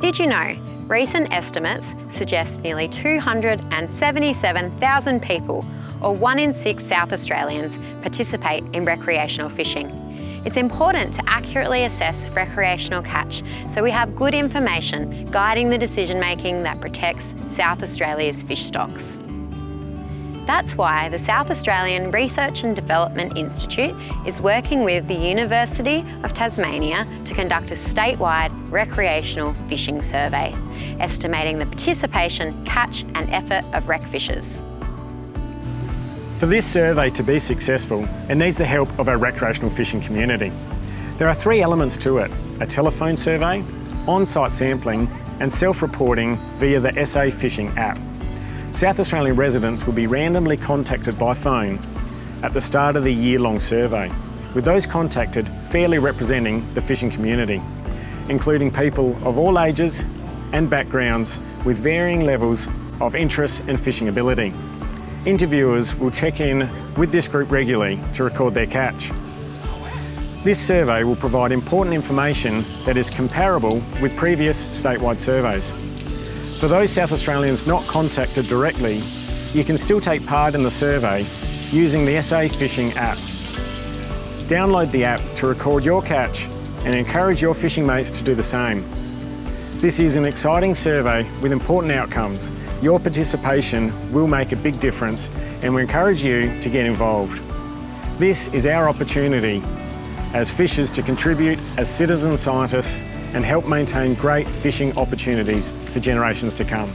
Did you know recent estimates suggest nearly 277,000 people, or one in six South Australians, participate in recreational fishing? It's important to accurately assess recreational catch so we have good information guiding the decision making that protects South Australia's fish stocks. That's why the South Australian Research and Development Institute is working with the University of Tasmania to conduct a statewide recreational fishing survey, estimating the participation, catch and effort of rec fishers. For this survey to be successful, it needs the help of our recreational fishing community. There are three elements to it, a telephone survey, on-site sampling and self-reporting via the SA Fishing app. South Australian residents will be randomly contacted by phone at the start of the year-long survey, with those contacted fairly representing the fishing community, including people of all ages and backgrounds with varying levels of interest and fishing ability. Interviewers will check in with this group regularly to record their catch. This survey will provide important information that is comparable with previous statewide surveys. For those South Australians not contacted directly, you can still take part in the survey using the SA Fishing app. Download the app to record your catch and encourage your fishing mates to do the same. This is an exciting survey with important outcomes. Your participation will make a big difference and we encourage you to get involved. This is our opportunity as fishers to contribute as citizen scientists and help maintain great fishing opportunities for generations to come.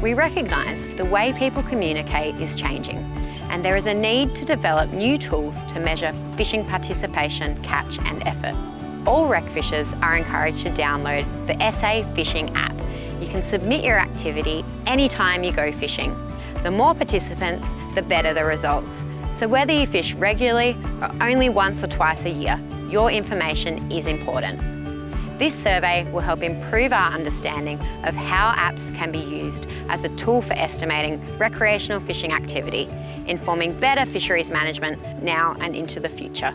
We recognise the way people communicate is changing and there is a need to develop new tools to measure fishing participation, catch and effort. All rec fishers are encouraged to download the SA Fishing app. You can submit your activity anytime you go fishing. The more participants, the better the results. So whether you fish regularly or only once or twice a year, your information is important. This survey will help improve our understanding of how apps can be used as a tool for estimating recreational fishing activity, informing better fisheries management now and into the future.